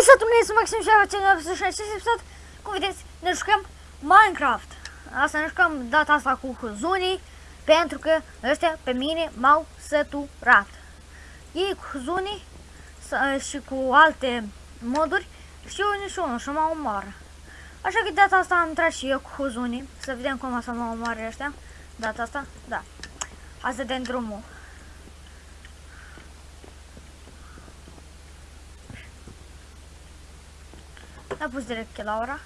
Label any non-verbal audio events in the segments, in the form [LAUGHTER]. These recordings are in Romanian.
Hai să tunesc Maxim și facem 86 episod. Cum vedeți, ne jucăm Minecraft. Asta ne jucăm data asta cu Huzunii, pentru că ăștia pe mine m-au săturat. Ei cu Huzunii și cu alte moduri și eu nici unul și mă omoară. Așa că data asta am intrat și eu cu Huzunii, să vedem cum o să mă omoare ăștia. Data asta, da. Hai să dăm drumul. A pus direct Laura.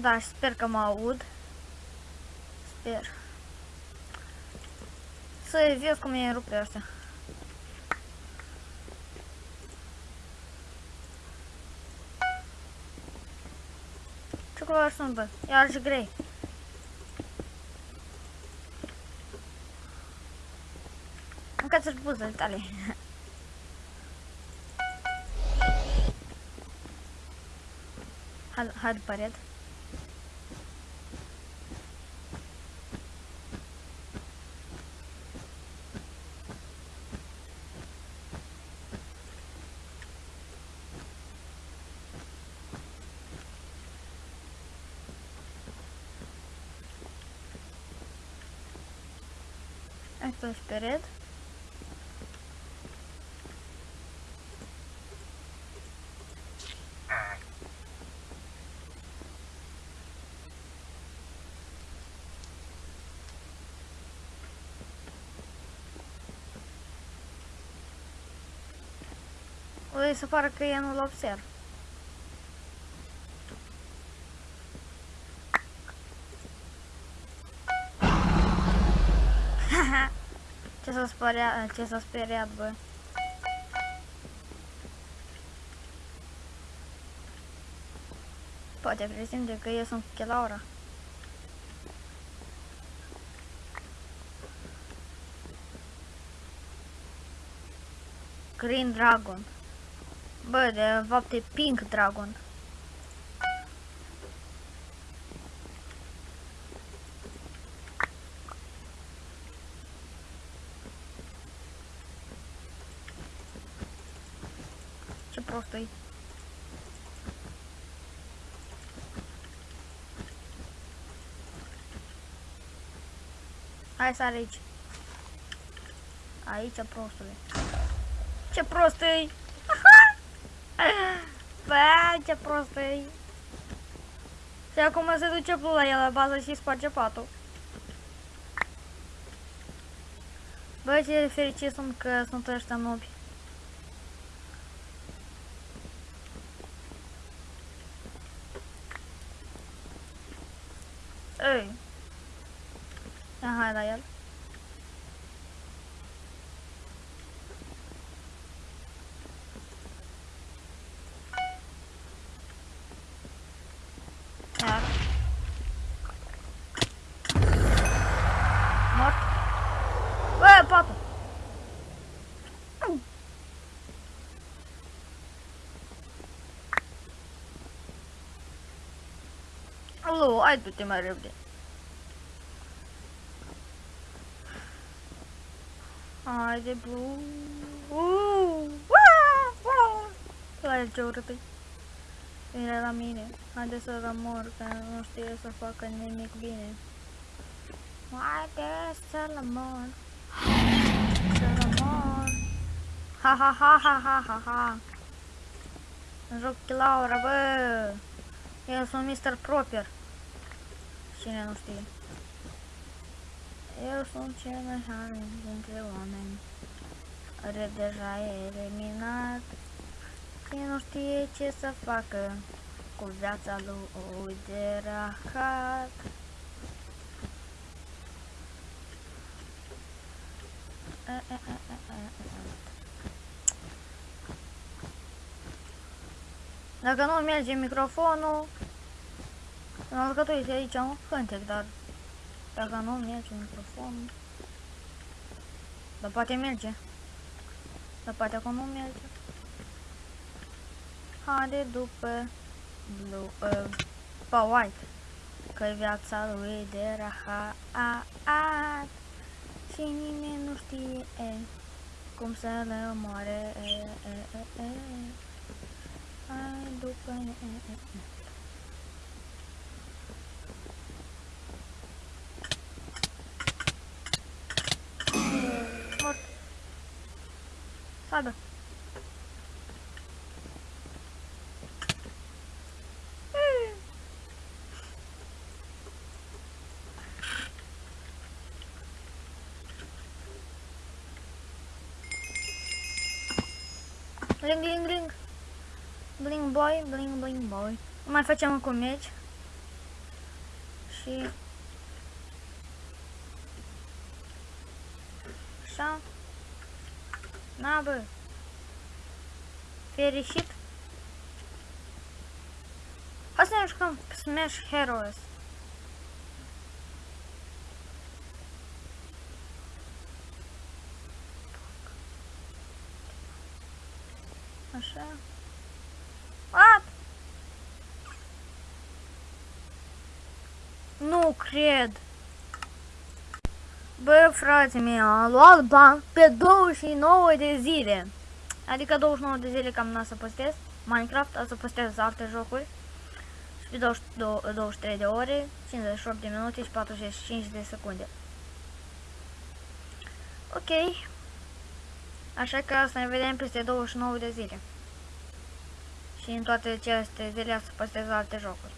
Da, și sper că mă aud. Sper. Să vezi cum e rupt pe astea. Ce culoare sunt, bă? Iar și grei. Încă-ți buzele tale. [LAUGHS] Hai, hai după red. O să pară că eu nu-l observ. [LAUGHS] ce s-a speriat, ce s-a speriat, bă. Poate presimte că eu sunt Chelaura. Green Dragon. Bă, de fapt e Pink Dragon. Ce prost e. Hai să aici. Aici, prostule. Ce prost e! Bă, ce prost e. Și acum se duce pula la el la bază și sparge patul. Bă, ce fericit sunt că sunt ăștia nobi. Ei. Ia, hai la el. Iar. Mort. Bă, patul. Alo, hai du-te mai repede. Haide, blu. Uh, uh, uh. La el ce urât -i. Vine la mine. Haide să rămor, că nu știe să facă nimic bine. Haide să rămor. Să rămor. Ha ha ha ha ha ha ha. Joc Laura, bă. Eu sunt Mr. Proper. Cine nu știe. Eu sunt cel mai hare dintre oameni. Red deja e eliminat. Cine nu știe ce să facă cu viața lui de rahat. Dacă nu merge microfonul, în că tu ești aici un cântec, dar dacă nu merge microfonul, dar poate merge. Dar poate acum nu merge. Haide după blue, uh, pe white. Că viața lui de rahat și nimeni nu știe cum să le omoare. E, e, e, e. Hai după ne, e, e, e. Nada. Bling, bling, bling. Bling boy, bling, bling boy. Uma fatia comédia. Xi. Așa. Na, bă. Fericit. Hai să ne jucăm Smash Heroes. Așa. What? Nu cred. Bă, frate mei, am luat bani pe 29 de zile. Adică 29 de zile cam n-a să postez Minecraft, o să postez alte jocuri. Și pe 22, 23 de ore, 58 de minute și 45 de secunde. Ok. Așa că să ne vedem peste 29 de zile. Și în toate aceste zile să postez alte jocuri.